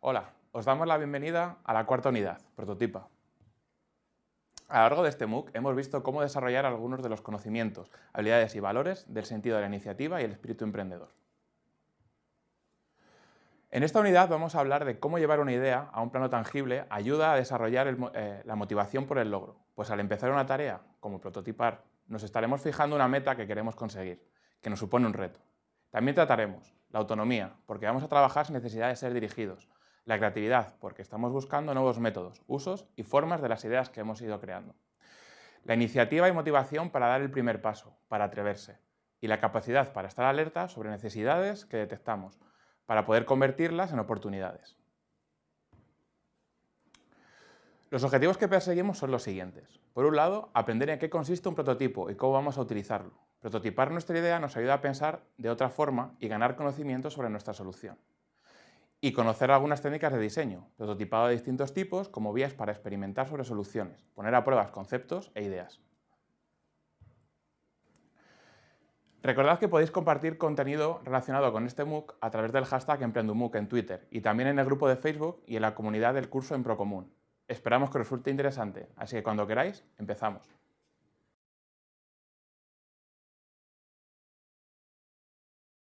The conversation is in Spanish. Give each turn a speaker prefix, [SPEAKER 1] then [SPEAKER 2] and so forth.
[SPEAKER 1] Hola, os damos la bienvenida a la cuarta unidad, Prototipa. A lo largo de este MOOC hemos visto cómo desarrollar algunos de los conocimientos, habilidades y valores del sentido de la iniciativa y el espíritu emprendedor. En esta unidad vamos a hablar de cómo llevar una idea a un plano tangible ayuda a desarrollar eh, la motivación por el logro, pues al empezar una tarea, como prototipar, nos estaremos fijando una meta que queremos conseguir, que nos supone un reto. También trataremos la autonomía, porque vamos a trabajar sin necesidad de ser dirigidos, la creatividad, porque estamos buscando nuevos métodos, usos y formas de las ideas que hemos ido creando. La iniciativa y motivación para dar el primer paso, para atreverse. Y la capacidad para estar alerta sobre necesidades que detectamos, para poder convertirlas en oportunidades. Los objetivos que perseguimos son los siguientes. Por un lado, aprender en qué consiste un prototipo y cómo vamos a utilizarlo. Prototipar nuestra idea nos ayuda a pensar de otra forma y ganar conocimiento sobre nuestra solución y conocer algunas técnicas de diseño, prototipado de distintos tipos como vías para experimentar sobre soluciones, poner a prueba conceptos e ideas. Recordad que podéis compartir contenido relacionado con este MOOC a través del hashtag EmprendumOOC en Twitter y también en el grupo de Facebook y en la comunidad del curso en Procomún. Esperamos que resulte interesante, así que cuando queráis, empezamos.